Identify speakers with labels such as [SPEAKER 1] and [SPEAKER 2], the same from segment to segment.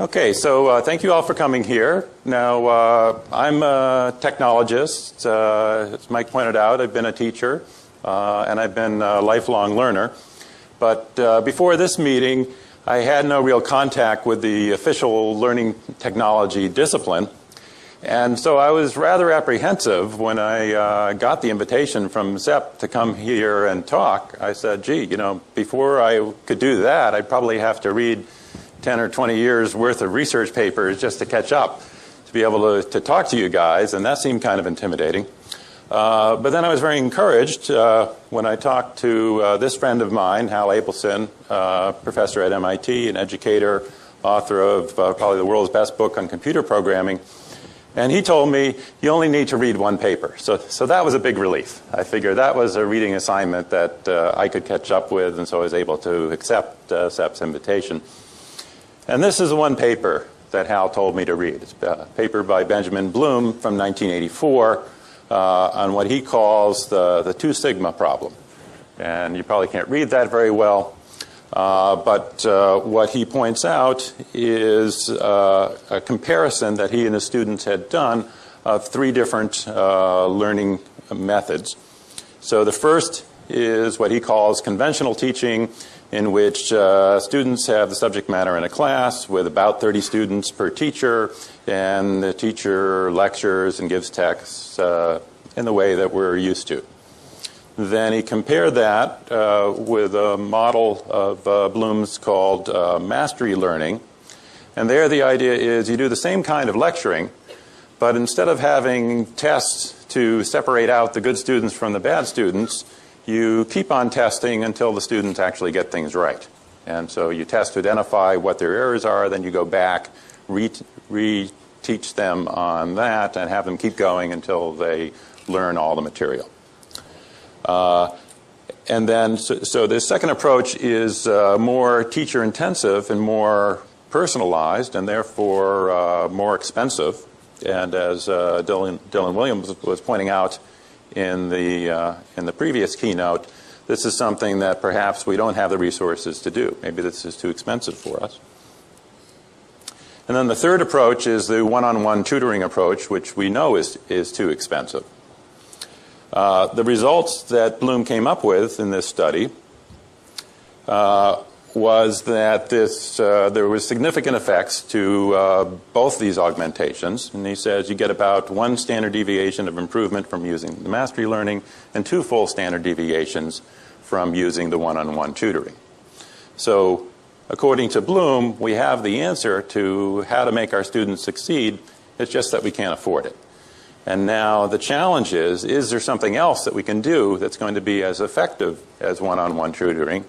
[SPEAKER 1] Okay, so uh, thank you all for coming here. Now, uh, I'm a technologist. Uh, as Mike pointed out, I've been a teacher uh, and I've been a lifelong learner. But uh, before this meeting, I had no real contact with the official learning technology discipline. And so I was rather apprehensive when I uh, got the invitation from Seb to come here and talk. I said, gee, you know, before I could do that, I'd probably have to read 10 or 20 years worth of research papers just to catch up, to be able to, to talk to you guys, and that seemed kind of intimidating. Uh, but then I was very encouraged uh, when I talked to uh, this friend of mine, Hal Abelson, uh, professor at MIT, an educator, author of uh, probably the world's best book on computer programming. And he told me, you only need to read one paper. So, so that was a big relief. I figured that was a reading assignment that uh, I could catch up with, and so I was able to accept uh, Seb's invitation. And this is one paper that Hal told me to read. It's a paper by Benjamin Bloom from 1984 uh, on what he calls the, the two sigma problem. And you probably can't read that very well. Uh, but uh, what he points out is uh, a comparison that he and his students had done of three different uh, learning methods. So the first is what he calls conventional teaching in which uh, students have the subject matter in a class with about 30 students per teacher, and the teacher lectures and gives texts uh, in the way that we're used to. Then he compared that uh, with a model of uh, Bloom's called uh, mastery learning. And there the idea is you do the same kind of lecturing, but instead of having tests to separate out the good students from the bad students, you keep on testing until the students actually get things right. And so you test to identify what their errors are, then you go back, re-teach them on that, and have them keep going until they learn all the material. Uh, and then, so, so second approach is uh, more teacher intensive and more personalized and therefore uh, more expensive. And as uh, Dylan, Dylan Williams was pointing out, in the, uh, in the previous keynote, this is something that perhaps we don't have the resources to do. Maybe this is too expensive for us. And then the third approach is the one-on-one -on -one tutoring approach, which we know is, is too expensive. Uh, the results that Bloom came up with in this study uh, was that this, uh, there was significant effects to uh, both these augmentations. And he says you get about one standard deviation of improvement from using the mastery learning and two full standard deviations from using the one-on-one -on -one tutoring. So according to Bloom, we have the answer to how to make our students succeed. It's just that we can't afford it. And now the challenge is, is there something else that we can do that's going to be as effective as one-on-one -on -one tutoring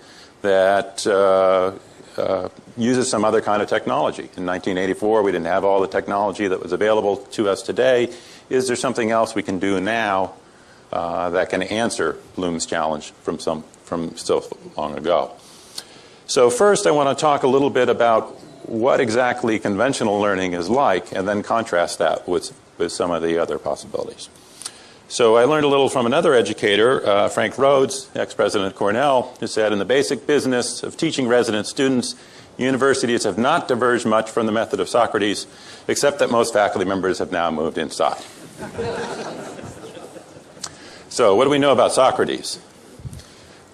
[SPEAKER 1] that uh, uh, uses some other kind of technology. In 1984, we didn't have all the technology that was available to us today. Is there something else we can do now uh, that can answer Bloom's challenge from, some, from so long ago? So first, I want to talk a little bit about what exactly conventional learning is like, and then contrast that with, with some of the other possibilities. So I learned a little from another educator, uh, Frank Rhodes, ex-president of Cornell, who said, in the basic business of teaching resident students, universities have not diverged much from the method of Socrates, except that most faculty members have now moved inside. so what do we know about Socrates?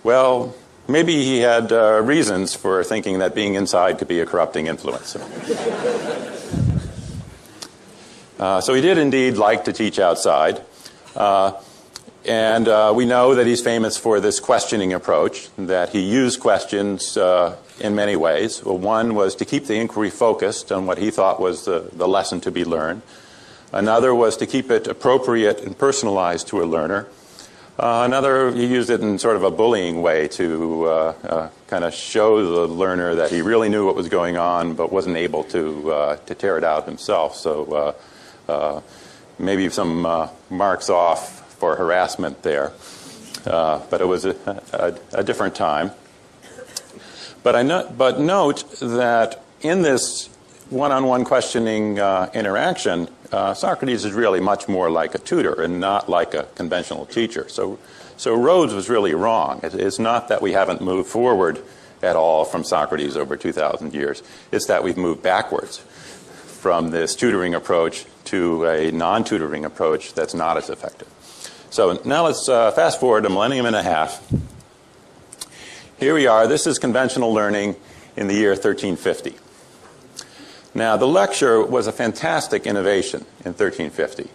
[SPEAKER 1] Well, maybe he had uh, reasons for thinking that being inside could be a corrupting influence. uh, so he did indeed like to teach outside. Uh, and uh, we know that he's famous for this questioning approach, that he used questions uh, in many ways. Well, one was to keep the inquiry focused on what he thought was the, the lesson to be learned. Another was to keep it appropriate and personalized to a learner. Uh, another, he used it in sort of a bullying way to uh, uh, kind of show the learner that he really knew what was going on but wasn't able to, to tear it out himself. So maybe some uh, marks off for harassment there. Uh, but it was a, a, a different time. But, I no, but note that in this one-on-one -on -one questioning uh, interaction, uh, Socrates is really much more like a tutor and not like a conventional teacher. So, so Rhodes was really wrong. It, it's not that we haven't moved forward at all from Socrates over 2,000 years. It's that we've moved backwards from this tutoring approach to a non-tutoring approach that's not as effective. So now let's uh, fast forward a millennium and a half. Here we are. This is conventional learning in the year 1350. Now, the lecture was a fantastic innovation in 1350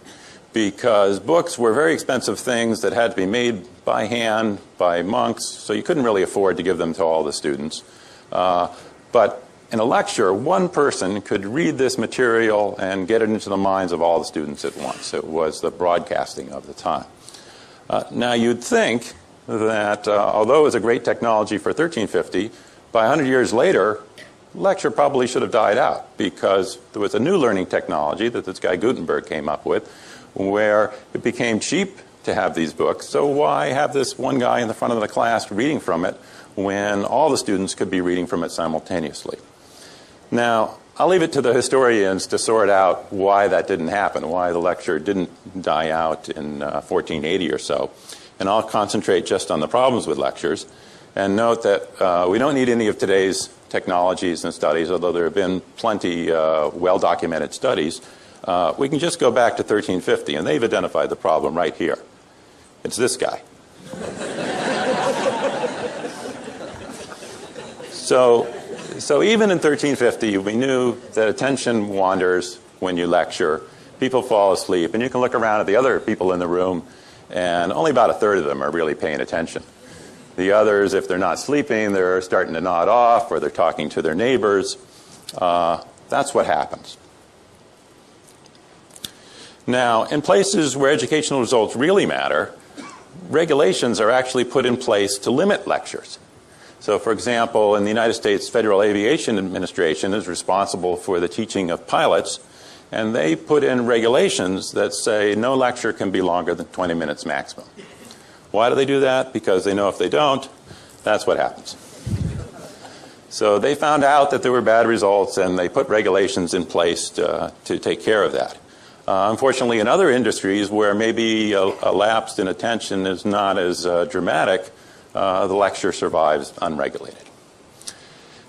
[SPEAKER 1] because books were very expensive things that had to be made by hand by monks, so you couldn't really afford to give them to all the students. Uh, but in a lecture, one person could read this material and get it into the minds of all the students at once. It was the broadcasting of the time. Uh, now, you'd think that uh, although it was a great technology for 1350, by 100 years later, lecture probably should have died out because there was a new learning technology that this guy Gutenberg came up with where it became cheap to have these books. So why have this one guy in the front of the class reading from it when all the students could be reading from it simultaneously? Now, I'll leave it to the historians to sort out why that didn't happen, why the lecture didn't die out in uh, 1480 or so. And I'll concentrate just on the problems with lectures and note that uh, we don't need any of today's technologies and studies, although there have been plenty uh, well-documented studies. Uh, we can just go back to 1350, and they've identified the problem right here. It's this guy. so so even in 1350, we knew that attention wanders when you lecture. People fall asleep, and you can look around at the other people in the room, and only about a third of them are really paying attention. The others, if they're not sleeping, they're starting to nod off, or they're talking to their neighbors. Uh, that's what happens. Now, in places where educational results really matter, regulations are actually put in place to limit lectures. So, for example, in the United States Federal Aviation Administration is responsible for the teaching of pilots, and they put in regulations that say no lecture can be longer than 20 minutes maximum. Why do they do that? Because they know if they don't, that's what happens. So they found out that there were bad results, and they put regulations in place to, to take care of that. Uh, unfortunately, in other industries where maybe a, a lapse in attention is not as uh, dramatic, uh, the lecture survives unregulated.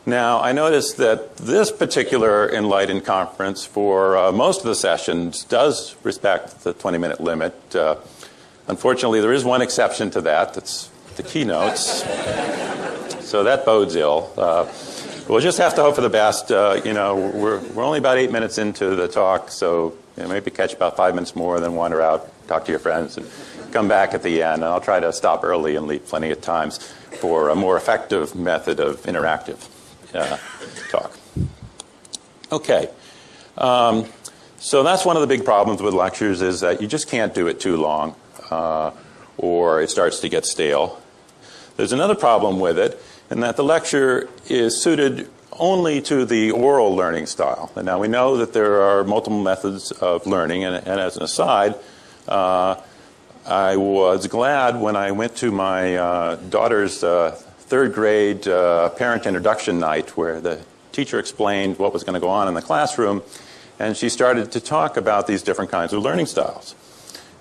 [SPEAKER 1] Now, I noticed that this particular Enlightened conference, for uh, most of the sessions, does respect the 20 minute limit. Uh, unfortunately, there is one exception to that that's the keynotes. so that bodes ill. Uh, we'll just have to hope for the best. Uh, you know, we're, we're only about eight minutes into the talk, so you know, maybe catch about five minutes more, then wander out, talk to your friends. And, come back at the end, and I'll try to stop early and leave plenty of times for a more effective method of interactive uh, talk. Okay. Um, so that's one of the big problems with lectures is that you just can't do it too long uh, or it starts to get stale. There's another problem with it in that the lecture is suited only to the oral learning style. And now we know that there are multiple methods of learning, and, and as an aside, uh, I was glad when I went to my uh, daughter's uh, third grade uh, parent introduction night where the teacher explained what was going to go on in the classroom and she started to talk about these different kinds of learning styles.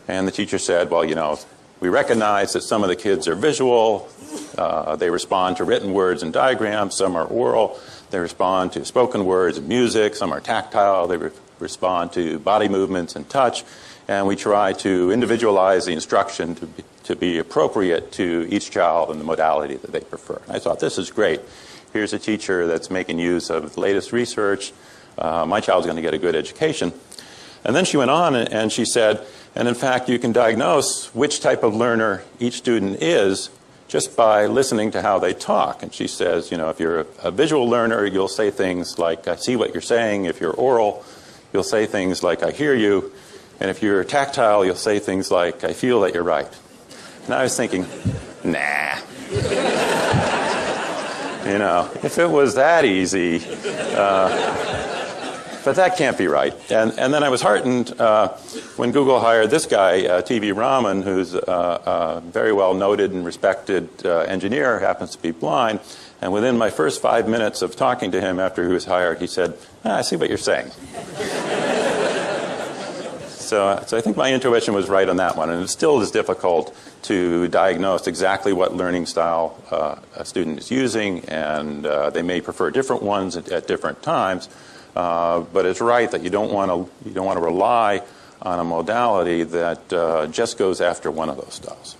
[SPEAKER 1] And the teacher said, well, you know, we recognize that some of the kids are visual, uh, they respond to written words and diagrams, some are oral, they respond to spoken words and music, some are tactile, they re respond to body movements and touch and we try to individualize the instruction to be, to be appropriate to each child and the modality that they prefer. I thought, this is great. Here's a teacher that's making use of the latest research. Uh, my child's going to get a good education. And then she went on and she said, and in fact, you can diagnose which type of learner each student is just by listening to how they talk. And she says, you know, if you're a, a visual learner, you'll say things like, I see what you're saying. If you're oral, you'll say things like, I hear you. And if you're tactile, you'll say things like, I feel that you're right. And I was thinking, nah. you know, if it was that easy, uh, but that can't be right. And, and then I was heartened uh, when Google hired this guy, uh, T.V. Raman, who's a, a, very well noted and respected uh, engineer, happens to be blind. And within my first five minutes of talking to him after he was hired, he said, ah, I see what you're saying. So, so I think my intuition was right on that one, and it still is difficult to diagnose exactly what learning style uh, a student is using, and uh, they may prefer different ones at, at different times. Uh, but it's right that you don't want to you don't want to rely on a modality that uh, just goes after one of those styles.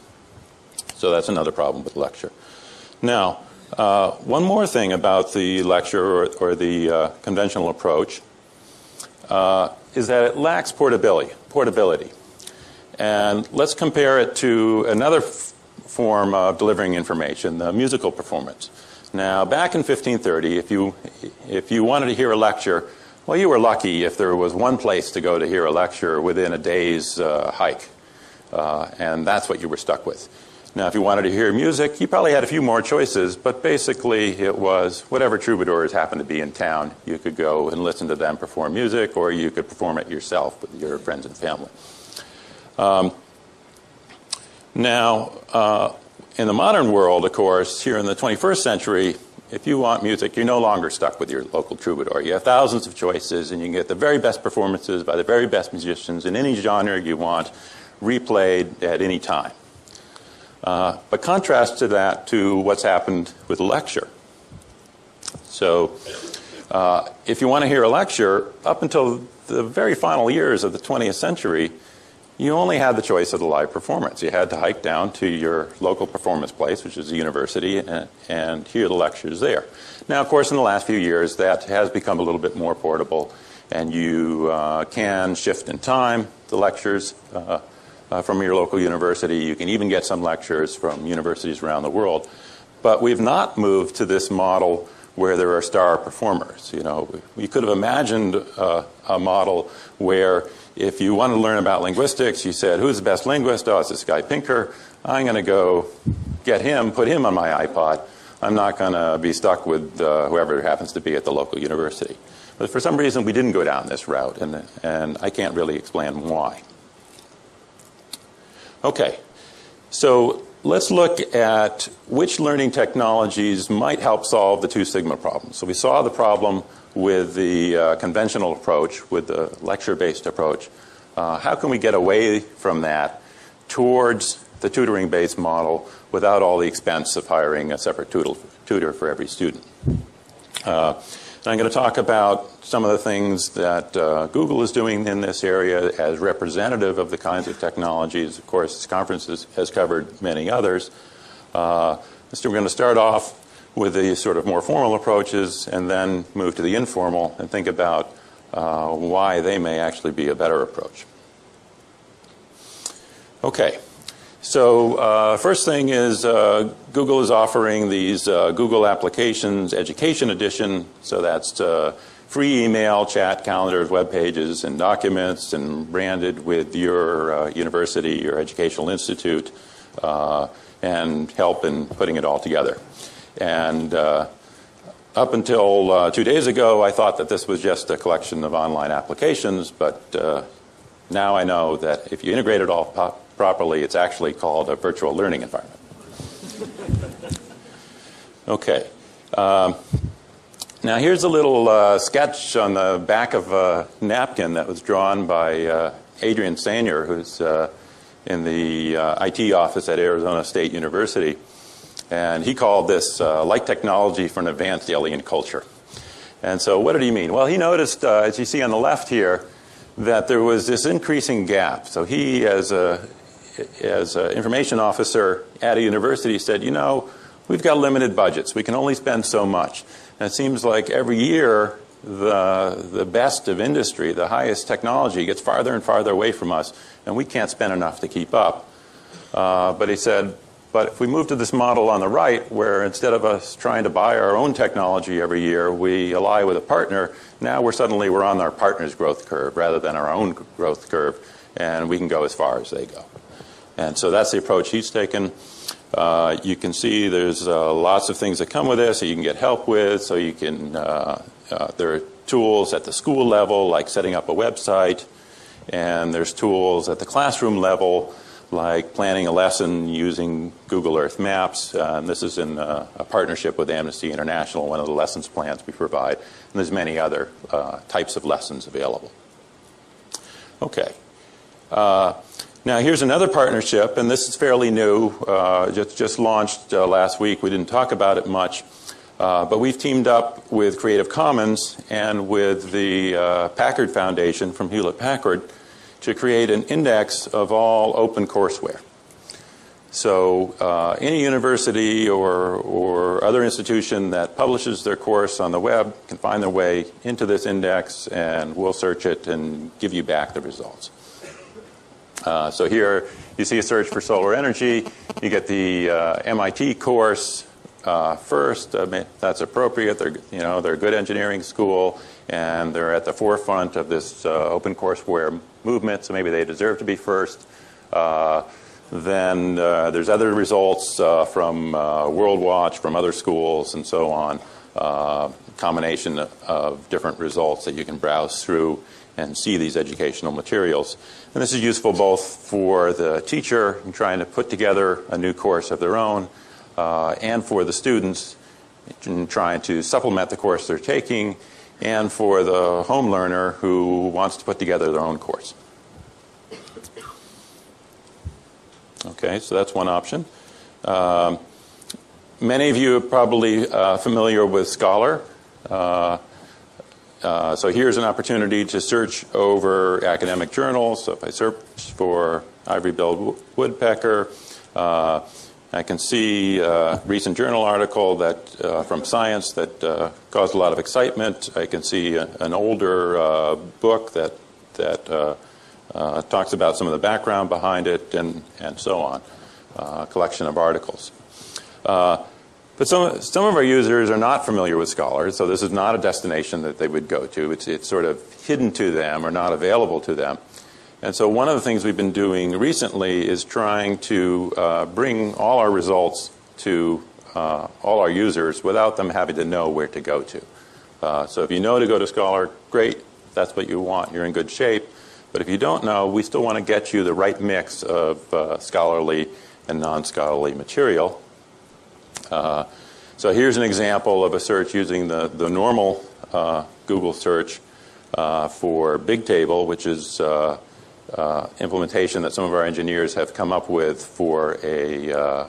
[SPEAKER 1] So that's another problem with lecture. Now, uh, one more thing about the lecture or, or the uh, conventional approach uh, is that it lacks portability. Portability, and let's compare it to another form of delivering information, the musical performance. Now, back in 1530, if you if you wanted to hear a lecture, well, you were lucky if there was one place to go to hear a lecture within a day's uh, hike, uh, and that's what you were stuck with. Now, if you wanted to hear music, you probably had a few more choices, but basically it was whatever troubadours happened to be in town. You could go and listen to them perform music, or you could perform it yourself with your friends and family. Um, now, uh, in the modern world, of course, here in the 21st century, if you want music, you're no longer stuck with your local troubadour. You have thousands of choices, and you can get the very best performances by the very best musicians in any genre you want, replayed at any time. Uh, but contrast to that to what's happened with lecture. So, uh, if you want to hear a lecture, up until the very final years of the 20th century, you only had the choice of the live performance. You had to hike down to your local performance place, which is the university, and, and hear the lectures there. Now, of course, in the last few years, that has become a little bit more portable, and you uh, can shift in time the lectures uh, uh, from your local university. You can even get some lectures from universities around the world. But we've not moved to this model where there are star performers. You know, we could have imagined uh, a model where if you want to learn about linguistics, you said, who's the best linguist? Oh, it's this guy Pinker. I'm going to go get him, put him on my iPod. I'm not going to be stuck with uh, whoever happens to be at the local university. But for some reason, we didn't go down this route, and, and I can't really explain why. Okay, so let's look at which learning technologies might help solve the two sigma problem. So we saw the problem with the uh, conventional approach, with the lecture-based approach. Uh, how can we get away from that towards the tutoring-based model without all the expense of hiring a separate tutor for every student? Uh, I'm going to talk about some of the things that uh, Google is doing in this area as representative of the kinds of technologies. Of course, this conference has, covered many others. Uh, so we're going to start off with the sort of more formal approaches and then move to the informal and think about uh, why they may actually be a better approach. Okay. So uh, first thing is uh, Google is offering these uh, Google Applications Education Edition. So that's uh, free email, chat, calendars, web pages, and documents, and branded with your uh, university, your educational institute, uh, and help in putting it all together. And up until two days ago, I thought that this was just a collection of online applications, but now I know that if you integrate it all properly, it's actually called a virtual learning environment. Okay. Um, now here's a little uh, sketch on the back of a napkin that was drawn by uh, Adrian Sannier, who's uh, in the uh, IT office at Arizona State University. And he called this uh, light technology for an advanced alien culture. And so what did he mean? Well, he noticed, uh, as you see on the left here, that there was this increasing gap. So he, as a as an information officer at a university, said, you know, we've got limited budgets. We can only spend so much. And it seems like every year the, the best of industry, the highest technology, gets farther and farther away from us, and we can't spend enough to keep up. Uh, but he said, but if we move to this model on the right, where instead of us trying to buy our own technology every year, we ally with a partner, now we're suddenly we're on our partner's growth curve rather than our own growth curve, and we can go as far as they go. And so that's the approach he's taken. Uh, you can see there's uh, lots of things that come with this that you can get help with. So you can, uh, uh there are tools at the school level, like setting up a website, and there's tools at the classroom level, like planning a lesson using Google Earth Maps. Uh, this is in uh, a partnership with Amnesty International, one of the lessons plans we provide. And there's many other types of lessons available. Okay. Now, here's another partnership, and this is fairly new, uh, just, just launched uh, last week. We didn't talk about it much, uh, but we've teamed up with Creative Commons and with the uh, Packard Foundation from Hewlett Packard to create an index of all open courseware. So uh, any university or, or other institution that publishes their course on the web can find their way into this index and we'll search it and give you back the results. Uh, so here you see a search for solar energy. You get the uh, MIT course uh, first. that's appropriate. They're, you know, they're a good engineering school and they're at the forefront of this uh, open courseware movement, so maybe they deserve to be first. Uh, then there's other results from uh, WorldWatch, from other schools, and so on. Combination of different results that you can browse through and see these educational materials. And this is useful both for the teacher in trying to put together a new course of their own uh, and for the students in trying to supplement the course they're taking and for the home learner who wants to put together their own course. Okay, so that's one option. Um, many of you are probably uh, familiar with Scholar. Uh, uh, so here's an opportunity to search over academic journals. So if I search for ivory-billed woodpecker, uh, I can see a recent journal article that uh, from Science that uh, caused a lot of excitement. I can see a, an older book that that uh, talks about some of the background behind it, and, and so on. Uh, collection of articles. But some, some of our users are not familiar with Scholar, so this is not a destination that they would go to. It's, it's sort of hidden to them or not available to them. And so one of the things we've been doing recently is trying to uh, bring all our results to uh, all our users without them having to know where to go to. Uh, so if you know to go to Scholar, great. that's what you want. You're in good shape. But if you don't know, we still want to get you the right mix of uh, scholarly and non-scholarly material. Uh, so here's an example of a search using the, the normal uh, Google search uh, for Bigtable, which is uh, uh, implementation that some of our engineers have come up with for a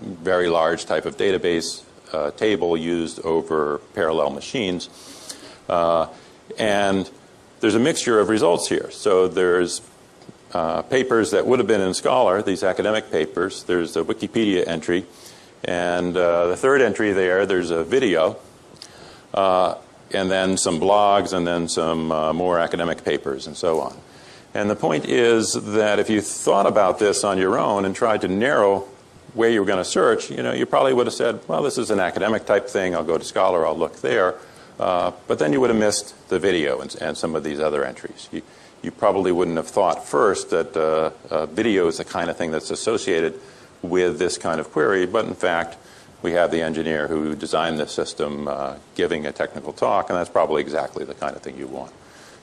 [SPEAKER 1] very large type of database table used over parallel machines. and there's a mixture of results here. So there's uh, papers that would have been in Scholar, these academic papers. There's a Wikipedia entry. And uh, the third entry there, there's a video. Uh, and then some blogs, and then some uh, more academic papers, and so on. And the point is that if you thought about this on your own and tried to narrow where you were going to search, you know, you probably would have said, well, this is an academic type thing. I'll go to Scholar. I'll look there. Uh, but then you would have missed the video and, and, some of these other entries. You, you probably wouldn't have thought first that uh, uh, video is the kind of thing that's associated with this kind of query, but in fact, we have the engineer who designed the system uh, giving a technical talk, and that's probably exactly the kind of thing you want.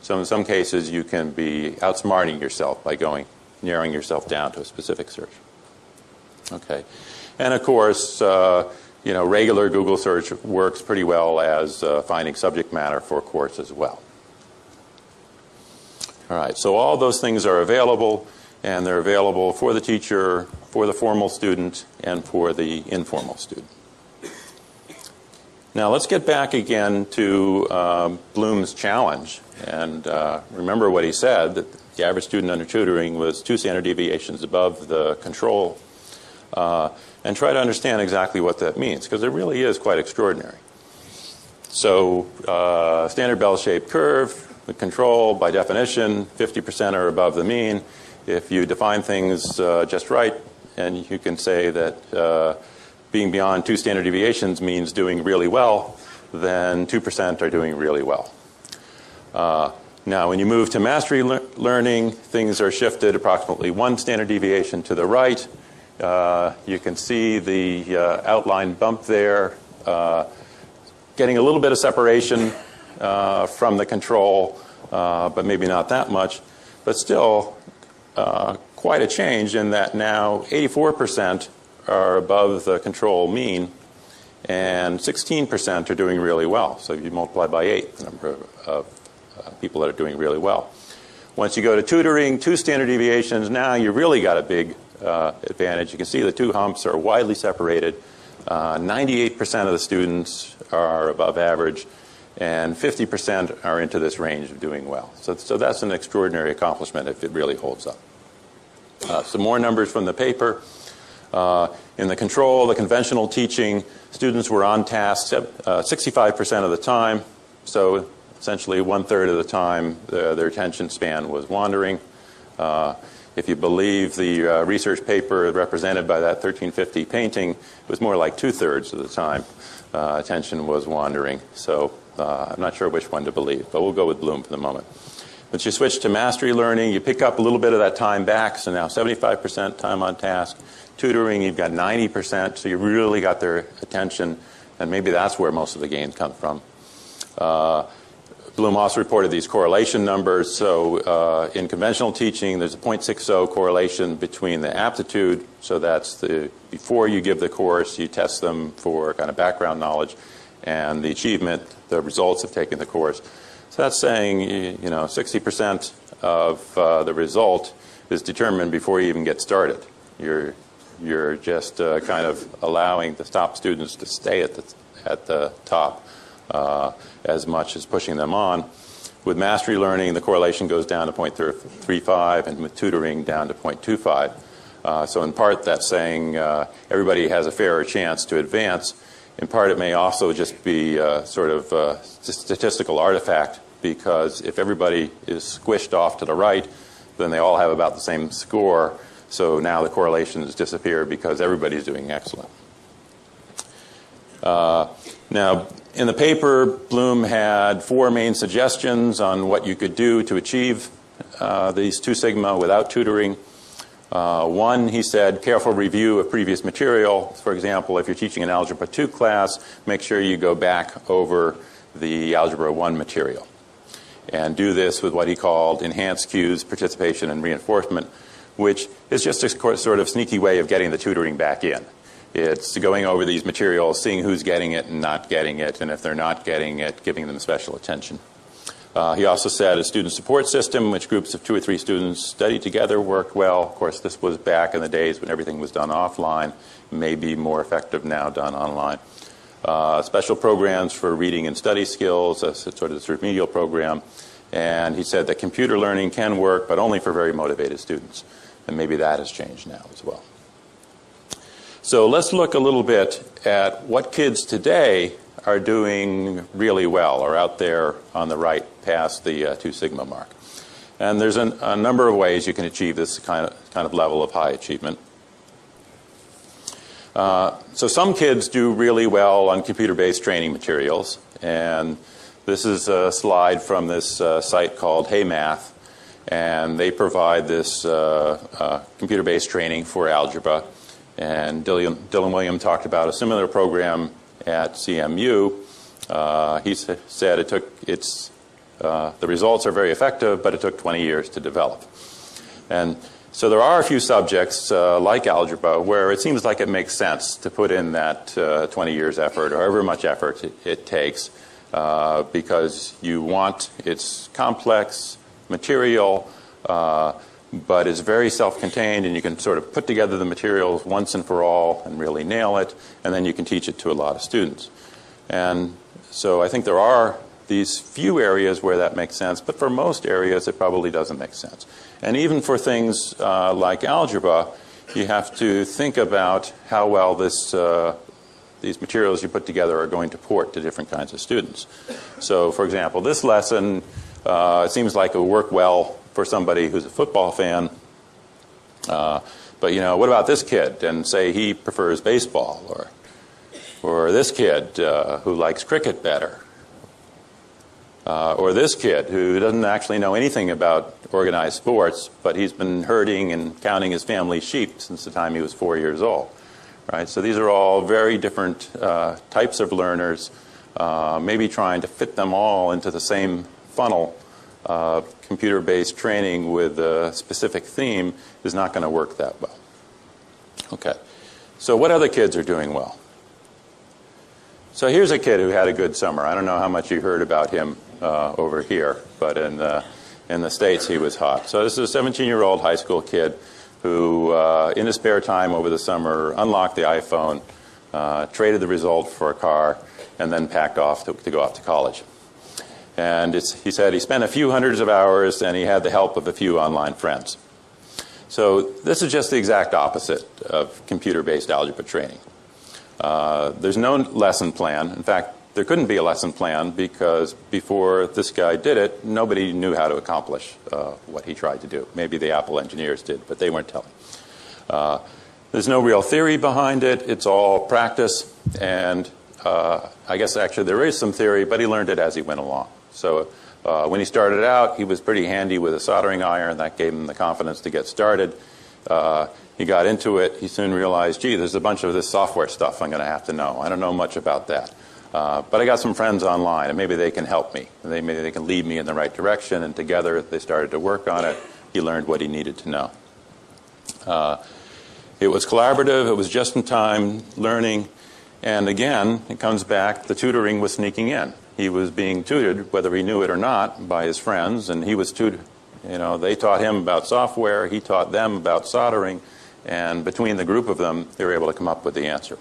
[SPEAKER 1] So in some cases, you can be outsmarting yourself by going, narrowing yourself down to a specific search. Okay. And of course, uh, you know, regular Google search works pretty well as uh, finding subject matter for course as well. All right, so all those things are available, and they're available for the teacher, for the formal student, and for the informal student. Now let's get back again to um, Bloom's challenge. And uh, remember what he said, that the average student under tutoring was two standard deviations above the control. Uh, and try to understand exactly what that means, because it really is quite extraordinary. So uh, standard bell-shaped curve, the control, by definition, 50% are above the mean. If you define things uh, just right, and you can say that uh, being beyond two standard deviations means doing really well, then 2% are doing really well. Uh, now, when you move to mastery le learning, things are shifted approximately one standard deviation to the right, uh, you can see the uh, outline bump there, uh, getting a little bit of separation uh, from the control, uh, but maybe not that much. But still, quite a change in that now 84% are above the control mean, and 16% are doing really well. So if you multiply by 8 the number of, of people that are doing really well. Once you go to tutoring, two standard deviations, now you've really got a big uh, advantage. You can see the two humps are widely separated. 98% uh, of the students are above average, and 50% are into this range of doing well. So, so that's an extraordinary accomplishment if it really holds up. Uh, some more numbers from the paper. Uh, in the control, the conventional teaching, students were on task 65% uh, of the time. So essentially one third of the time, the, their attention span was wandering. Uh, if you believe the uh, research paper represented by that 1350 painting, it was more like two thirds of the time attention was wandering. So I'm not sure which one to believe, but we'll go with Bloom for the moment. Once you switch to mastery learning, you pick up a little bit of that time back, so now 75% time on task. Tutoring, you've got 90%, so you really got their attention, and maybe that's where most of the gains come from. Uh, Bloom also reported these correlation numbers. So uh, in conventional teaching, there's a 0.60 correlation between the aptitude, so that's the before you give the course, you test them for kind of background knowledge, and the achievement, the results of taking the course. So that's saying, you know, 60% of uh, the result is determined before you even get started. You're, you're just uh, kind of allowing the top students to stay at the, at the top uh, as much as pushing them on. With mastery learning, the correlation goes down to 0.35, and with tutoring, down to 0.25. Uh, so in part, that's saying uh, everybody has a fairer chance to advance. In part, it may also just be uh, sort of a statistical artifact because if everybody is squished off to the right, then they all have about the same score. So now the correlations disappear because everybody's doing excellent. Uh, now, in the paper, Bloom had four main suggestions on what you could do to achieve uh, these two sigma without tutoring. Uh, one, he said, careful review of previous material. For example, if you're teaching an Algebra 2 class, make sure you go back over the Algebra 1 material. And do this with what he called enhanced cues, participation, and reinforcement, which is just a sort of sneaky way of getting the tutoring back in. It's going over these materials, seeing who's getting it and not getting it, and if they're not getting it, giving them special attention. Uh, he also said a student support system, which groups of two or three students study together, worked well. Of course, this was back in the days when everything was done offline, may be more effective now done online. Uh, special programs for reading and study skills, a sort of this remedial program. And he said that computer learning can work, but only for very motivated students. And maybe that has changed now as well. So let's look a little bit at what kids today are doing really well or out there on the right past the uh, 2 sigma mark. And there's an, a number of ways you can achieve this kind of, kind of level of high achievement. Uh, so some kids do really well on computer-based training materials. And this is a slide from this uh, site called HeyMath. And they provide this uh, uh, computer-based training for algebra. And Dylan, Dylan Wiliam talked about a similar program at CMU. Uh, he said it took it's uh, the results are very effective, but it took 20 years to develop. And so there are a few subjects uh, like algebra where it seems like it makes sense to put in that uh, 20 years effort or however much effort it, it takes uh, because you want it's complex material uh, but is very self-contained and you can sort of put together the materials once and for all and really nail it and then you can teach it to a lot of students. And so I think there are these few areas where that makes sense, but for most areas it probably doesn't make sense. And even for things uh, like algebra, you have to think about how well this, uh, these materials you put together are going to port to different kinds of students. So for example, this lesson, uh, seems like it will work well for somebody who's a football fan. Uh, but you know, what about this kid? And say he prefers baseball, or or this kid uh, who likes cricket better, uh, or this kid who doesn't actually know anything about organized sports, but he's been herding and counting his family's sheep since the time he was four years old. Right. So these are all very different uh, types of learners. Uh, maybe trying to fit them all into the same funnel uh, computer-based training with a specific theme is not going to work that well. Okay. So what other kids are doing well? So here's a kid who had a good summer. I don't know how much you heard about him uh, over here, but in, uh, In the States, he was hot. So this is a 17-year-old high school kid who, uh, in his spare time over the summer, unlocked the iPhone, uh, traded the result for a car, and then packed off to, to go off to college. And he said he spent a few hundreds of hours and he had the help of a few online friends. So this is just the exact opposite of computer-based algebra training. Uh, there's no lesson plan. In fact, there couldn't be a lesson plan because before this guy did it, nobody knew how to accomplish uh, what he tried to do. Maybe the Apple engineers did, but they weren't telling. Uh, there's no real theory behind it. It's all practice. And uh, I guess actually there is some theory, but he learned it as he went along. So uh, when he started out, he was pretty handy with a soldering iron. That gave him the confidence to get started. Uh, he got into it. He soon realized, gee, there's a bunch of this software stuff I'm going to have to know. I don't know much about that. Uh, but I got some friends online, and maybe they can help me. They, maybe they can lead me in the right direction, and together they started to work on it. He learned what he needed to know. Uh, it was collaborative. It was just-in-time learning. And again, it comes back, the tutoring was sneaking in. He was being tutored, whether he knew it or not, by his friends, and he was tutored. You know, they taught him about software, he taught them about soldering, and between the group of them, they were able to come up with the answer.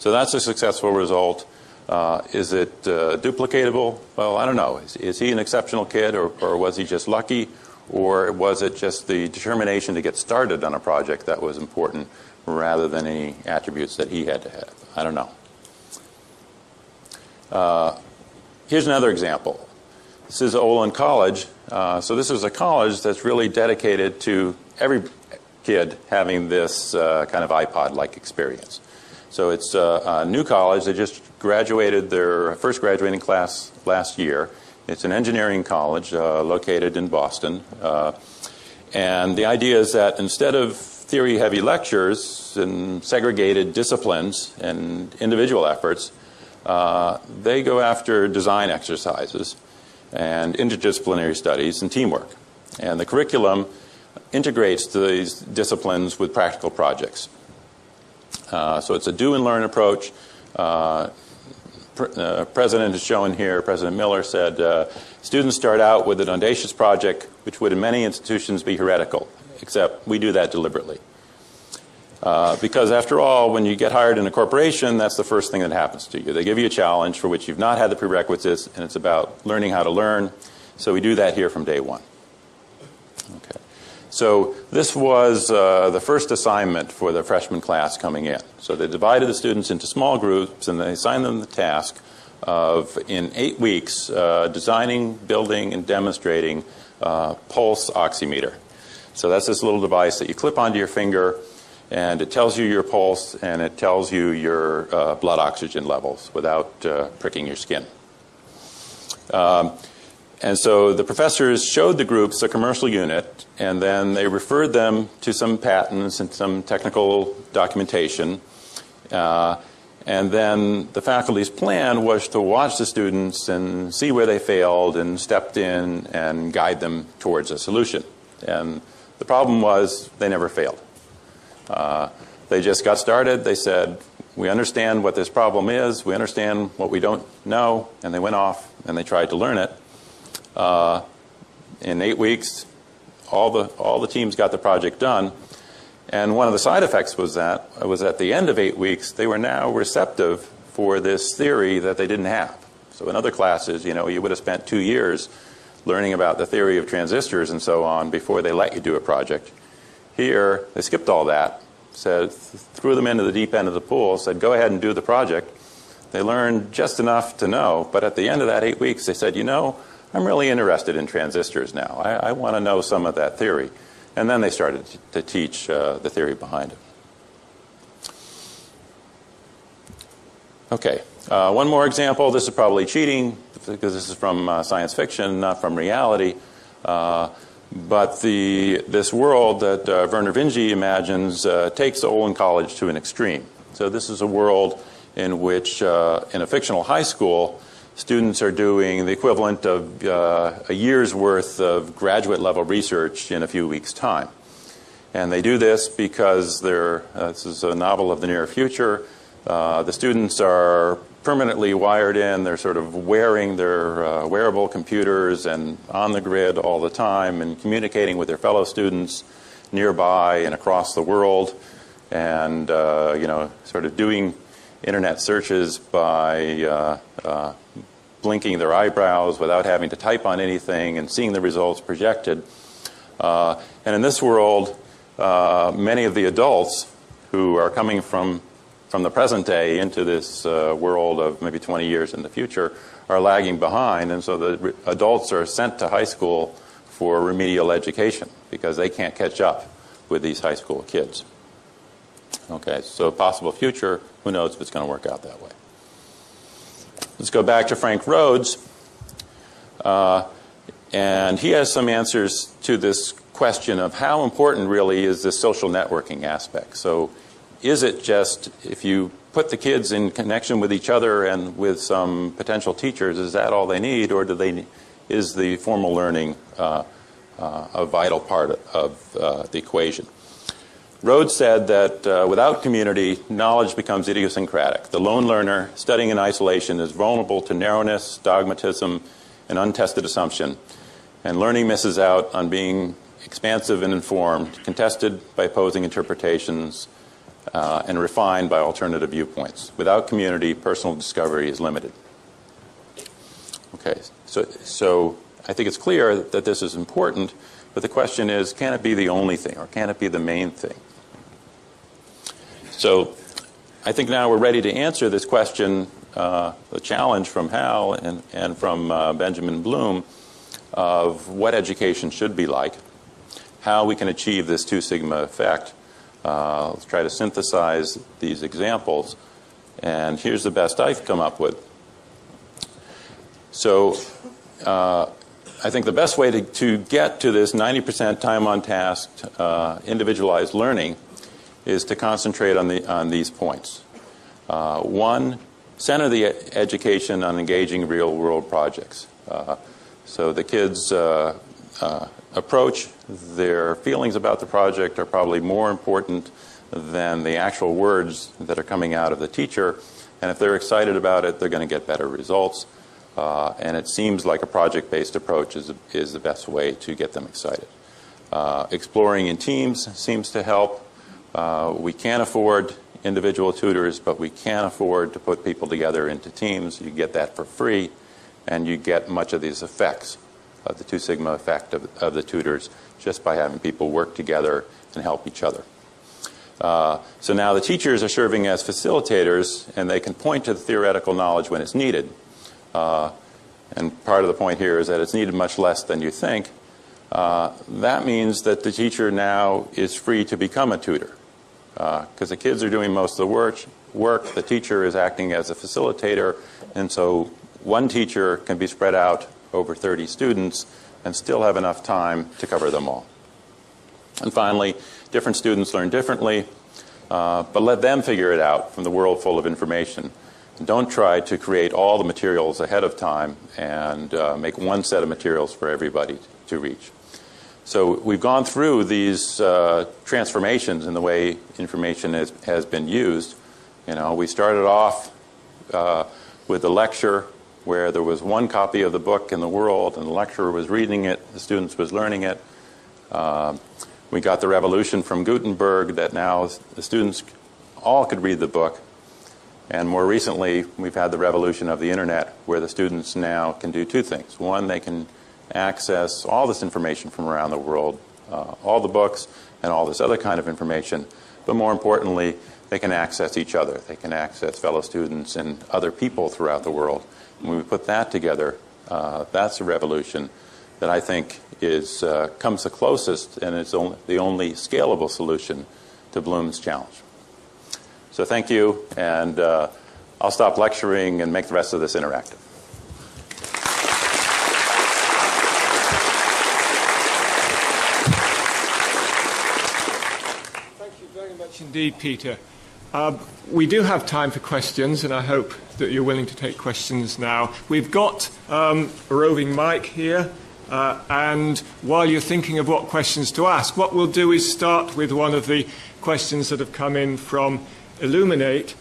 [SPEAKER 1] So that's a successful result. Uh, is it uh, duplicatable? Well, I don't know. Is, is he an exceptional kid, or, or, was he just lucky, or was it just the determination to get started on a project that was important rather than any attributes that he had to have? I don't know. Uh, here's another example. This is Olin College. Uh, so this is a college that's really dedicated to every kid having this uh, kind of iPod-like experience. So it's a, new college. They just graduated their first graduating class last year. It's an engineering college uh, located in Boston. Uh, and the idea is that instead of theory-heavy lectures and segregated disciplines and individual efforts, uh, they go after design exercises and interdisciplinary studies and teamwork. And the curriculum integrates these disciplines with practical projects. Uh, so it's a do and learn approach. Uh, uh, President is shown here, President Miller said, uh, students start out with an audacious project which would in many institutions be heretical, except we do that deliberately. Uh, because after all, when you get hired in a corporation, that's the first thing that happens to you. They give you a challenge for which you've not had the prerequisites, and it's about learning how to learn. So we do that here from day one. Okay. So this was uh, the first assignment for the freshman class coming in. So they divided the students into small groups and they assigned them the task of, in eight weeks, uh, designing, building, and demonstrating uh, pulse oximeter. So that's this little device that you clip onto your finger and it tells you your pulse and it tells you your uh, blood oxygen levels without uh, pricking your skin. Um, and so the professors showed the groups a commercial unit, and then they referred them to some patents and some technical documentation. Uh, and then the faculty's plan was to watch the students and see where they failed and stepped in and guide them towards a solution. And the problem was they never failed. Uh, they just got started. They said, we understand what this problem is. We understand what we don't know. And they went off and they tried to learn it. Uh, in eight weeks, all the, all the teams got the project done. And one of the side effects was that was at the end of eight weeks, they were now receptive for this theory that they didn't have. So in other classes, you know, you would have spent two years learning about the theory of transistors and so on before they let you do a project. Here, they skipped all that, said, threw them into the deep end of the pool, said, go ahead and do the project. They learned just enough to know, but at the end of that eight weeks, they said, you know, I'm really interested in transistors now. I, I want to know some of that theory. And then they started to teach uh, the theory behind it. Okay, uh, one more example. This is probably cheating because this is from uh, science fiction, not from reality. Uh, but the, this world that uh, Vernor Vinge imagines uh, takes Olin College to an extreme. So this is a world in which, in a fictional high school, students are doing the equivalent of uh, a year's worth of graduate level research in a few weeks' time. And they do this because they're, uh, this is a novel of the near future. Uh, the students are permanently wired in. They're sort of wearing their uh, wearable computers and on the grid all the time and communicating with their fellow students nearby and across the world and, uh, you know, sort of doing internet searches by uh, uh, blinking their eyebrows without having to type on anything and seeing the results projected. And in this world, many of the adults who are coming from from the present day into this uh, world of maybe 20 years in the future are lagging behind, and so the adults are sent to high school for remedial education because they can't catch up with these high school kids. Okay, so possible future, who knows if it's going to work out that way. Let's go back to Frank Rhodes. Uh, and he has some answers to this question of how important really is this social networking aspect. So is it just if you put the kids in connection with each other and with some potential teachers, is that all they need, or do they, is the formal learning uh, uh, a vital part of uh, the equation? Rhodes said that uh, without community, knowledge becomes idiosyncratic. The lone learner studying in isolation is vulnerable to narrowness, dogmatism, and untested assumption, and learning misses out on being expansive and informed, contested by opposing interpretations, uh, and refined by alternative viewpoints. Without community, personal discovery is limited. Okay, so, so I think it's clear that this is important, but the question is, can it be the only thing, or can it be the main thing? So I think now we're ready to answer this question, uh, the challenge from Hal and, and from uh, Benjamin Bloom of what education should be like, how we can achieve this two sigma effect, uh, let's try to synthesize these examples. And here's the best I've come up with. So uh, I think the best way to, to get to this 90% time on task, uh, individualized learning is to concentrate on, the, on these points. Uh, one, center the education on engaging real world projects. Uh, so the kids uh, approach, their feelings about the project are probably more important than the actual words that are coming out of the teacher. And if they're excited about it, they're going to get better results. Uh, and it seems like a project-based approach is, is the best way to get them excited. Uh, exploring in teams seems to help. Uh, we can't afford individual tutors, but we can afford to put people together into teams. You get that for free, and you get much of these effects of the Two Sigma effect of, of the tutors just by having people work together and help each other. Uh, so now the teachers are serving as facilitators, and they can point to the theoretical knowledge when it's needed. Uh, and part of the point here is that it's needed much less than you think. Uh, that means that the teacher now is free to become a tutor. Because uh, the kids are doing most of the work, work, the teacher is acting as a facilitator, and so one teacher can be spread out over 30 students and still have enough time to cover them all. And finally, different students learn differently, uh, but let them figure it out from the world full of information. Don't try to create all the materials ahead of time and uh, make one set of materials for everybody to reach. So we've gone through these uh, transformations in the way information is, has been used. You know, we started off uh, with a lecture where there was one copy of the book in the world and the lecturer was reading it, the students was learning it. Uh, we got the revolution from Gutenberg that now the students all could read the book. And more recently, we've had the revolution of the internet where the students now can do two things. One, they can access all this information from around the world, uh, all the books and all this other kind of information. But more importantly, they can access each other. They can access fellow students and other people throughout the world. When we put that together, uh, that's a revolution that I think is uh, comes the closest and is only, the only scalable solution to Bloom's challenge. So thank you, and uh, I'll stop lecturing and make the rest of this interactive.
[SPEAKER 2] Thank you very much indeed, Peter. Uh, we do have time for questions, and I hope that you're willing to take questions now. We've got um, a roving mic here, uh, and while you're thinking of what questions to ask, what we'll do is start with one of the questions that have come in from Elluminate,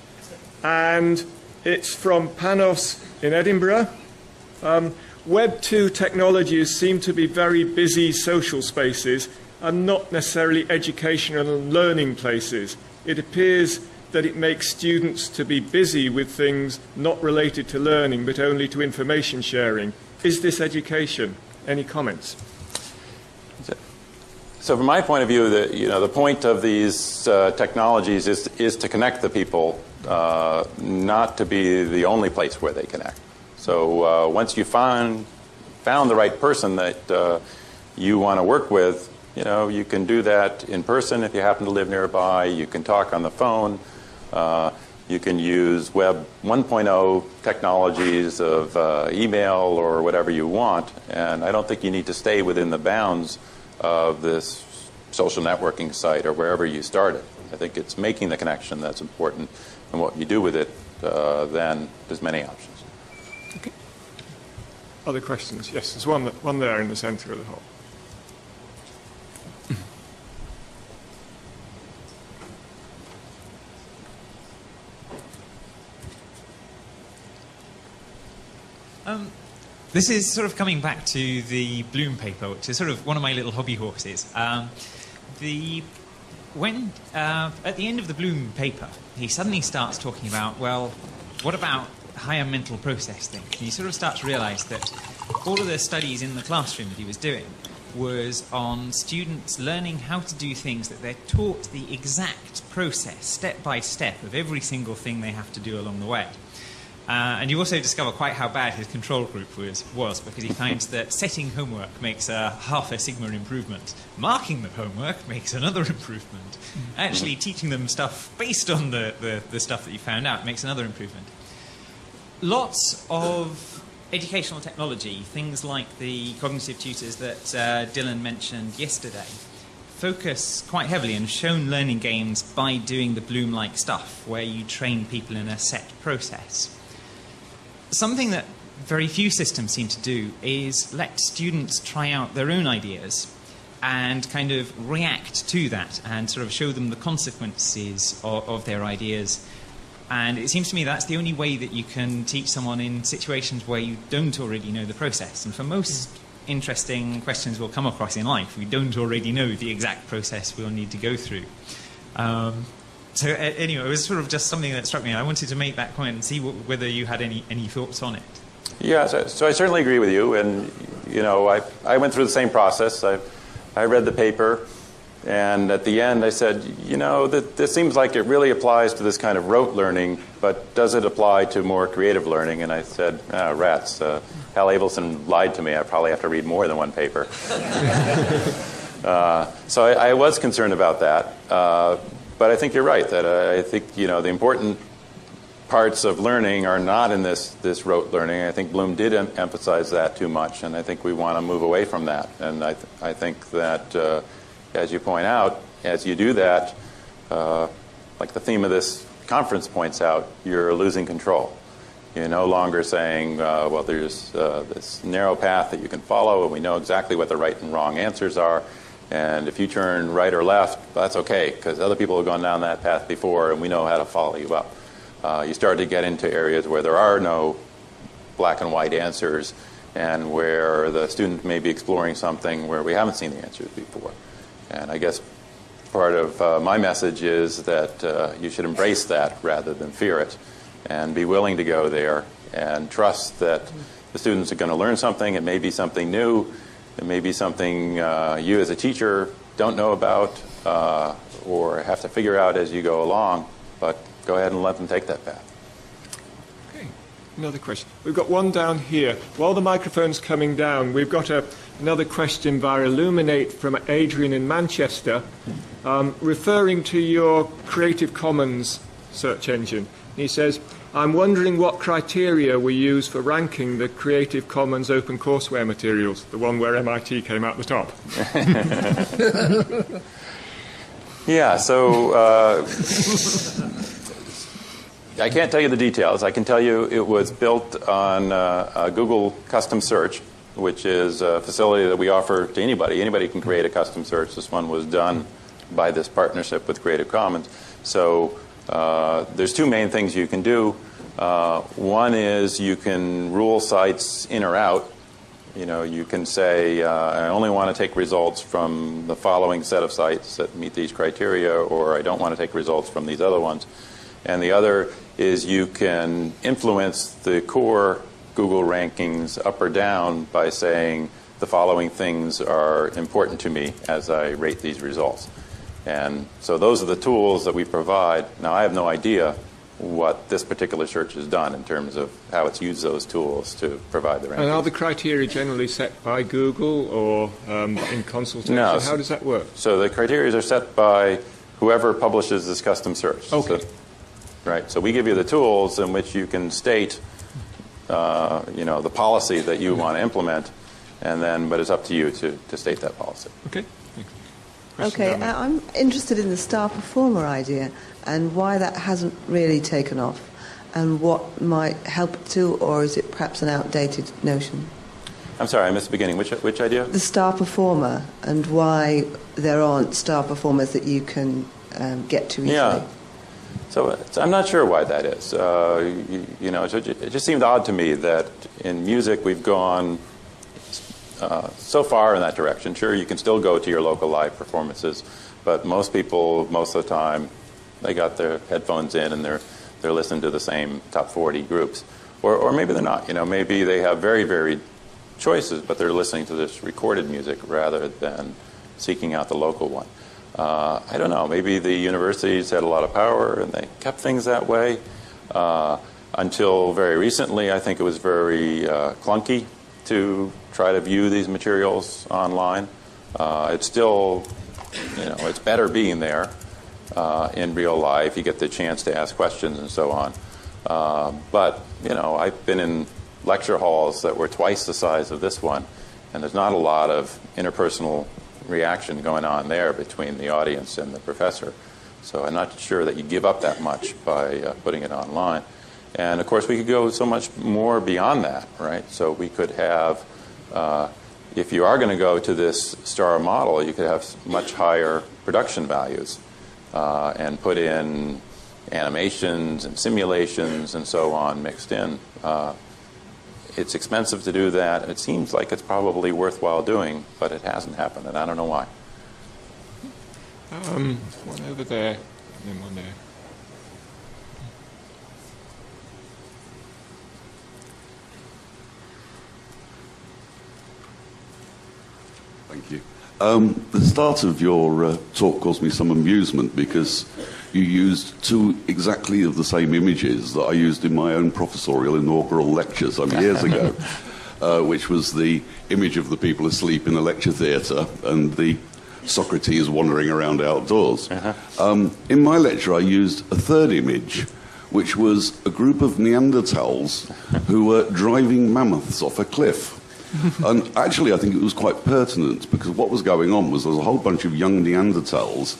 [SPEAKER 2] And it's from Panos in Edinburgh. Um, Web 2 technologies seem to be very busy social spaces and not necessarily educational and learning places. It appears that it makes students to be busy with things not related to learning but only to information sharing. Is this education? Any comments?
[SPEAKER 1] So, from my point of view, the, you know, the point of these uh, technologies is, is to connect the people, uh, not to be the only place where they connect. So, uh, once you find, found the right person that uh, you want to work with, you know, you can do that in person if you happen to live nearby. You can talk on the phone. Uh, you can use Web 1.0 technologies of uh, email or whatever you want. And I don't think you need to stay within the bounds of this social networking site or wherever you started. I think it's making the connection that's important, and what you do with it, uh, then there's many options.
[SPEAKER 2] Okay. Other questions? Yes, there's one, one there in the center of the hall.
[SPEAKER 3] Um, this is sort of coming back to the Bloom paper, which is sort of one of my little hobby horses. Um, the when uh, at the end of the Bloom paper, he suddenly starts talking about, well, what about higher mental process things? And you sort of start to realise that all of the studies in the classroom that he was doing was on students learning how to do things that they're taught the exact process, step by step, of every single thing they have to do along the way. Uh, and you also discover quite how bad his control group was, was because he finds that setting homework makes a half a sigma improvement, marking the homework makes another improvement, actually teaching them stuff based on the, the, the stuff that you found out makes another improvement. Lots of educational technology, things like the cognitive tutors that uh, Dylan mentioned yesterday, focus quite heavily and shown learning games by doing the Bloom like stuff, where you train people in a set process something that very few systems seem to do is let students try out their own ideas and kind of react to that and sort of show them the consequences of, of, their ideas. And it seems to me that's the only way that you can teach someone in situations where you don't already know the process. And for most interesting questions we'll come across in life, we don't already know the exact process we'll need to go through. Um, so anyway, it was sort of just something that struck me. I wanted to make that and see whether you had any, any thoughts on it.
[SPEAKER 1] Yeah, so, so, I certainly agree with you. And, you know, I, I went through the same process. I, I read the paper, and at the end I said, you know, this seems like it really applies to this kind of rote learning, but does it apply to more creative learning? And I said, ah, rats. Uh, Hal Abelson lied to me. I probably have to read more than one paper. uh, so I, I, was concerned about that. Uh, but I think you're right that uh, I think you know the important parts of learning are not in this this rote learning. I think Bloom did em- emphasize that too much, and I think we want to move away from that. And I th- I think that uh, as you point out, as you do that, uh, like the theme of this conference points out, you're losing control. You're no longer saying, uh, well, there's uh, this narrow path that you can follow, and we know exactly what the right and wrong answers are and if you turn right or left, that's okay, because other people have gone down that path before, and we know how to follow you up. Uh, you start to get into areas where there are no black and white answers, and where the student may be exploring something where we haven't seen the answers before. And I guess part of uh, my message is that uh, you should embrace that rather than fear it, and be willing to go there and trust that the students are going to learn something. It may be something new it may be something uh, you as a teacher don't know about uh, or have to figure out as you go along, but go ahead and let them take that path.
[SPEAKER 2] Okay, another question. We've got one down here. While the microphone's coming down, we've got a, another question via Elluminate from Adrian in Manchester, um, referring to your Creative Commons search engine. He says, I'm wondering what criteria we use for ranking the Creative Commons open courseware materials, the one where MIT came out the top.
[SPEAKER 1] yeah, so uh, I can't tell you the details. I can tell you it was built on uh, Google Custom Search, which is a facility that we offer to anybody. Anybody can create a custom search. This one was done by this partnership with Creative Commons. So uh, there's two main things you can do. Uh, one is you can rule sites in or out. You know, you can say, uh, I only want to take results from the following set of sites that meet these criteria, or I don't want to take results from these other ones. And the other is you can influence the core Google rankings up or down by saying the following things are important to me as I rate these results. And so those are the tools that we provide. Now, I have no idea what this particular search has done in terms of how it's used those tools to provide the rankings.
[SPEAKER 2] And are the criteria generally set by Google or um, in consultation?
[SPEAKER 1] No.
[SPEAKER 2] How does that work?
[SPEAKER 1] So the criteria are set by whoever publishes this custom search.
[SPEAKER 2] Okay.
[SPEAKER 1] So- right. So we give you the tools in which you can state, uh, you know, the policy that you want to implement, and then, but it's up to you to, to state that policy.
[SPEAKER 2] Okay.
[SPEAKER 4] Okay, uh, I'm interested in the star performer idea and why that hasn't really taken off and what might help it to, or is it perhaps an outdated notion?
[SPEAKER 1] I'm sorry, I missed the beginning. Which, which idea?
[SPEAKER 4] The star performer and why there aren't star performers that you can um, get to easily.
[SPEAKER 1] Yeah. So it's, I'm not sure why that is. Uh, you, you know, it just seemed odd to me that in music we've gone uh, so far in that direction. Sure, you can still go to your local live performances, but most people, most of the time, they got their headphones in and they're they're listening to the same top 40 groups, or or maybe they're not. You know, maybe they have very varied choices, but they're listening to this recorded music rather than seeking out the local one. Uh, I don't know. Maybe the universities had a lot of power and they kept things that way. Uh, until very recently, I think it was very uh, clunky to try to view these materials online. Uh, it's still, you know, it's better being there uh, in real life. You get the chance to ask questions and so on. Uh, but, you know, I've been in lecture halls that were twice the size of this one, and there's not a lot of interpersonal reaction going on there between the audience and the professor. So I'm not sure that you give up that much by uh, putting it online. And of course, we could go so much more beyond that, right? So we could have, uh, if you are going to go to this star model, you could have much higher production values uh, and put in animations and simulations and so on mixed in. Uh, it's expensive to do that. It seems like it's probably worthwhile doing, but it hasn't happened, and I don't know why.
[SPEAKER 2] Um, one over there, and one there.
[SPEAKER 5] Thank you. Um, the start of your uh, talk caused me some amusement because you used two exactly of the same images that I used in my own professorial inaugural lecture some years ago, uh, which was the image of the people asleep in the lecture theatre and the Socrates wandering around outdoors. Um, in my lecture, I used a third image, which was a group of Neanderthals who were driving mammoths off a cliff. and actually, I think it was quite pertinent because what was going on was there was a whole bunch of young Neanderthals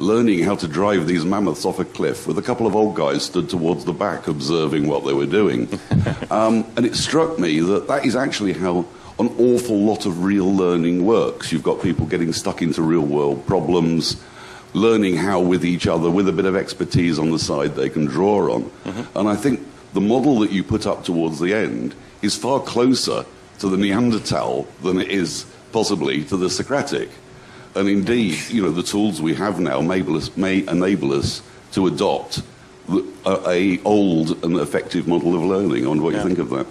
[SPEAKER 5] learning how to drive these mammoths off a cliff with a couple of old guys stood towards the back observing what they were doing. um, and it struck me that that is actually how an awful lot of real learning works. You've got people getting stuck into real world problems, learning how with each other, with a bit of expertise on the side, they can draw on. And I think the model that you put up towards the end is far closer to the Neanderthal than it is possibly to the Socratic. And indeed, you know, the tools we have now may enable us, may enable us to adopt a, a old and effective model of learning. I wonder what
[SPEAKER 1] Yeah.
[SPEAKER 5] you think of that.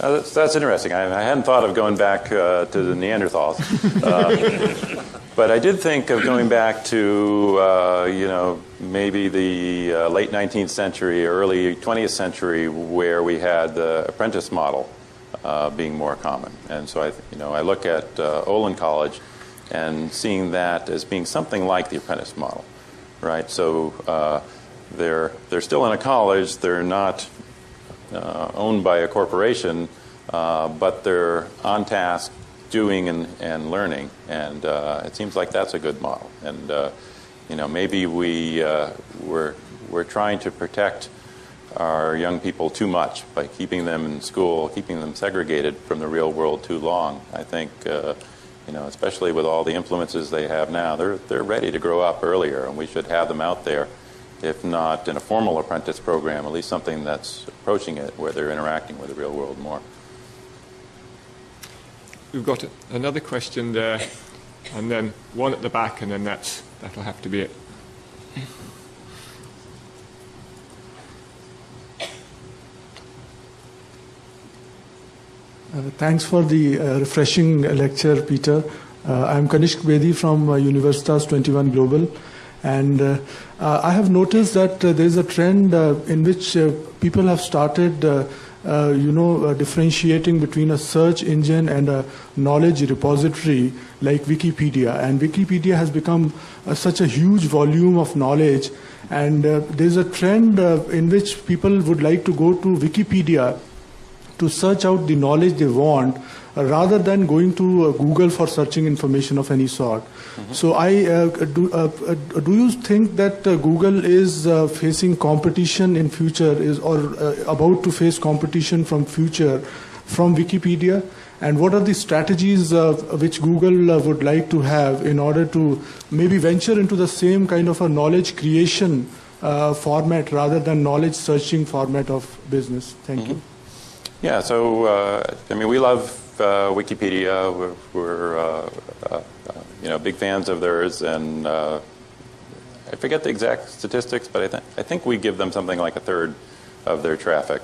[SPEAKER 1] Uh, that's, that's interesting. I, I hadn't thought of going back uh, to the Neanderthals, uh, but I did think of going back to uh, you know maybe the uh, late 19th century, early 20th century, where we had the apprentice model uh, being more common. And so I, you know, I look at uh, Olin College and seeing that as being something like the apprentice model, right? So uh, they're they're still in a college. They're not uh, owned by a corporation, uh, but they're on task doing and, and learning. And uh, it seems like that's a good model. And, you know, maybe we, we're, we're trying to protect our young people too much by keeping them in school, keeping them segregated from the real world too long. I think, uh, you know, especially with all the influences they have now, they're, they're ready to grow up earlier, and we should have them out there if not in a formal apprentice program, at least something that's approaching it where they're interacting with the real world more.
[SPEAKER 2] We've got another question there, and then one at the back, and then that's, that'll have to be it.
[SPEAKER 6] Uh, thanks for the uh, refreshing lecture, Peter. Uh, I'm Kanishk Bedi from uh, Universitas 21 Global. And uh, I have noticed that there is a trend in which people have started, you know, differentiating between a search engine and a knowledge repository like Wikipedia. And Wikipedia has become such a huge volume of knowledge. And there's a trend in which people would like to go to Wikipedia to search out the knowledge they want uh, rather than going to uh, Google for searching information of any sort. So, I uh, do. Uh, uh, do you think that uh, Google is uh, facing competition in future, is or uh, about to face competition from future from Wikipedia? And what are the strategies uh, which Google uh, would like to have in order to maybe venture into the same kind of a knowledge creation uh, format rather than knowledge searching format of business? Thank you.
[SPEAKER 1] Yeah, so uh, I mean, we love uh, Wikipedia. We're, we're uh, uh, you know big fans of theirs, and uh, I forget the exact statistics, but I, th- I think we give them something like a third of their traffic.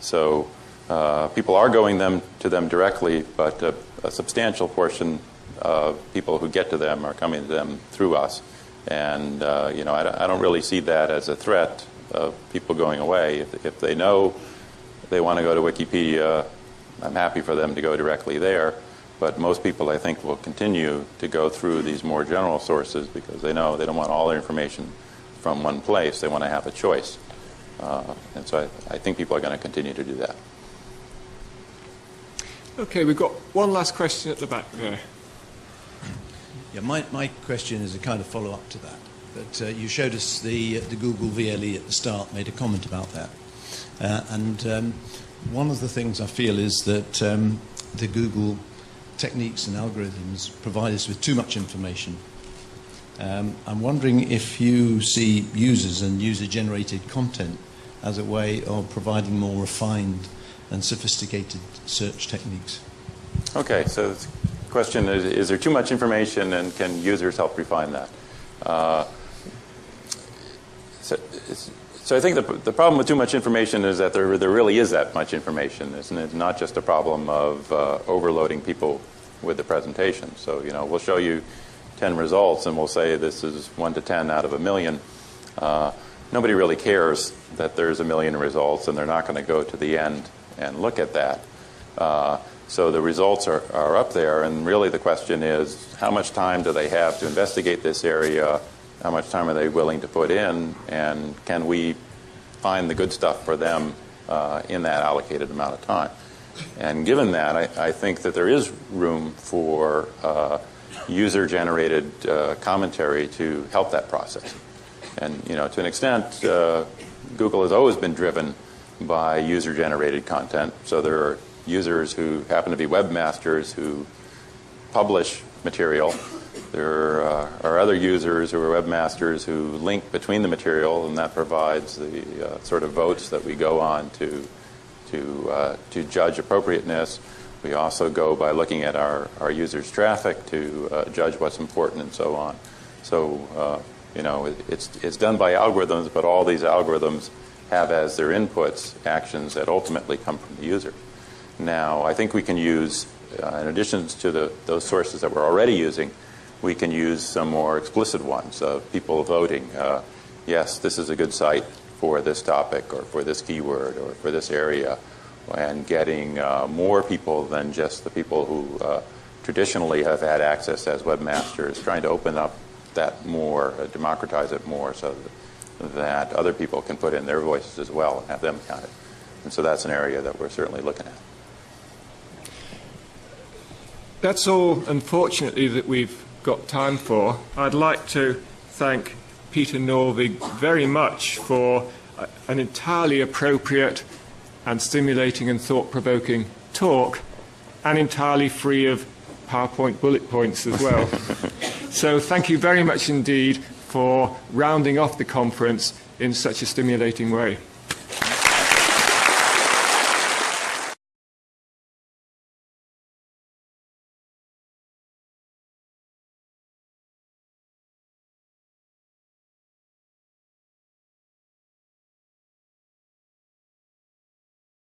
[SPEAKER 1] So uh, people are going them to them directly, but a, a substantial portion of people who get to them are coming to them through us. And you know, I, don't- I don't really see that as a threat of people going away if, if they know they want to go to Wikipedia, I'm happy for them to go directly there. But most people, I think, will continue to go through these more general sources because they know they don't want all their information from one place. They want to have a choice. Uh, and so I, I think people are going to continue to do that.
[SPEAKER 2] Okay, we've got one last question at the back there.
[SPEAKER 7] Yeah, my, my question is a kind of follow up to that. But uh, you showed us the, the Google VLE at the start, made a comment about that. Uh, and um, one of the things I feel is that um, the Google techniques and algorithms provide us with too much information. Um, I'm wondering if you see users and user generated content as a way of providing more refined and sophisticated search techniques.
[SPEAKER 1] Okay, so the question is, is there too much information and can users help refine that? Uh, so, so I think the, the problem with too much information is that there, there really is that much information. It's, it's not just a problem of uh, overloading people with the presentation. So, you know, we'll show you 10 results and we'll say this is 1 to 10 out of a million. Uh, nobody really cares that there's a million results and they're not going to go to the end and look at that. Uh, so the results are, are up there, and really the question is how much time do they have to investigate this area? How much time are they willing to put in? And can we find the good stuff for them uh, in that allocated amount of time? And given that, I, I think that there is room for uh, user generated uh, commentary to help that process. And you know, to an extent, uh, Google has always been driven by user-generated content. So there are users who happen to be webmasters who publish material. There uh, are other users who are webmasters who link between the material, and that provides the uh, sort of votes that we go on to to uh, to judge appropriateness. We also go by looking at our, our users' traffic to uh, judge what's important and so on. So, uh, you know, it, it's, it's done by algorithms, but all these algorithms have as their inputs actions that ultimately come from the user. Now, I think we can use, uh, in addition to the, those sources that we're already using, we can use some more explicit ones of people voting. Uh, yes, this is a good site for this topic or for this keyword or for this area, and getting uh, more people than just the people who uh, traditionally have had access as webmasters, trying to open up that more, uh, democratize it more so that, other people can put in their voices as well and have them counted. And so that's an area that we're certainly looking at.
[SPEAKER 2] That's all, unfortunately, that we've got time for. I'd like to thank Peter Norvig very much for an entirely appropriate and stimulating and thought provoking talk, and entirely free of PowerPoint bullet points as well. so, thank you very much indeed for rounding off the conference in such a stimulating way.